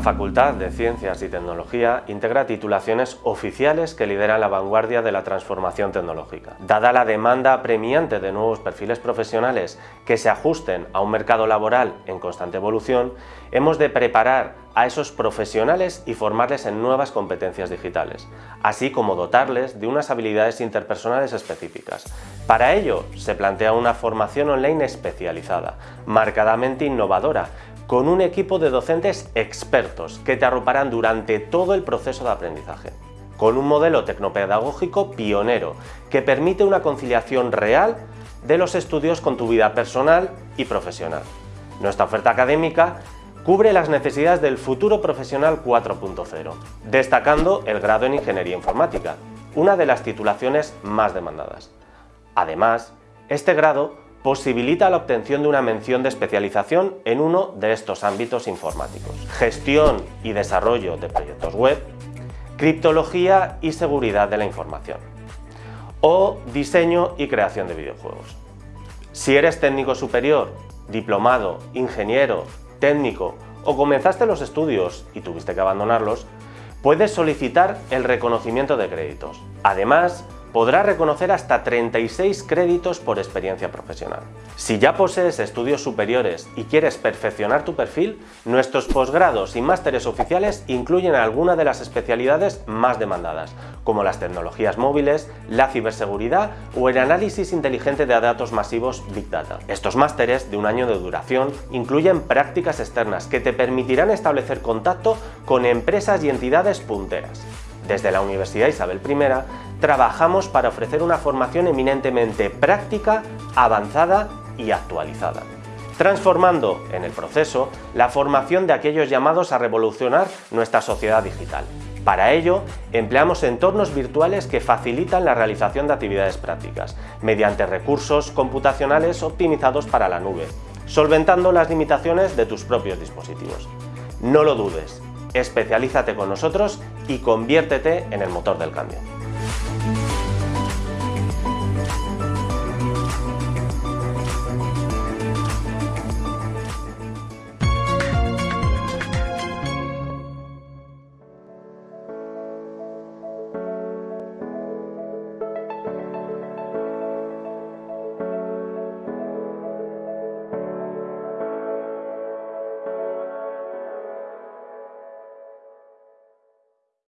La Facultad de Ciencias y Tecnología integra titulaciones oficiales que lideran la vanguardia de la transformación tecnológica. Dada la demanda apremiante de nuevos perfiles profesionales que se ajusten a un mercado laboral en constante evolución, hemos de preparar a esos profesionales y formarles en nuevas competencias digitales, así como dotarles de unas habilidades interpersonales específicas. Para ello, se plantea una formación online especializada, marcadamente innovadora, con un equipo de docentes expertos que te arroparán durante todo el proceso de aprendizaje, con un modelo tecnopedagógico pionero que permite una conciliación real de los estudios con tu vida personal y profesional. Nuestra oferta académica cubre las necesidades del futuro profesional 4.0, destacando el grado en Ingeniería Informática, una de las titulaciones más demandadas. Además, este grado posibilita la obtención de una mención de especialización en uno de estos ámbitos informáticos. Gestión y desarrollo de proyectos web, criptología y seguridad de la información, o diseño y creación de videojuegos. Si eres técnico superior, diplomado, ingeniero, técnico o comenzaste los estudios y tuviste que abandonarlos, puedes solicitar el reconocimiento de créditos. Además, podrás reconocer hasta 36 créditos por experiencia profesional. Si ya posees estudios superiores y quieres perfeccionar tu perfil, nuestros posgrados y másteres oficiales incluyen algunas de las especialidades más demandadas, como las tecnologías móviles, la ciberseguridad o el análisis inteligente de datos masivos Big Data. Estos másteres, de un año de duración, incluyen prácticas externas que te permitirán establecer contacto con empresas y entidades punteras. Desde la Universidad Isabel I trabajamos para ofrecer una formación eminentemente práctica, avanzada y actualizada transformando en el proceso la formación de aquellos llamados a revolucionar nuestra sociedad digital. Para ello, empleamos entornos virtuales que facilitan la realización de actividades prácticas, mediante recursos computacionales optimizados para la nube, solventando las limitaciones de tus propios dispositivos. No lo dudes, especialízate con nosotros y conviértete en el motor del cambio.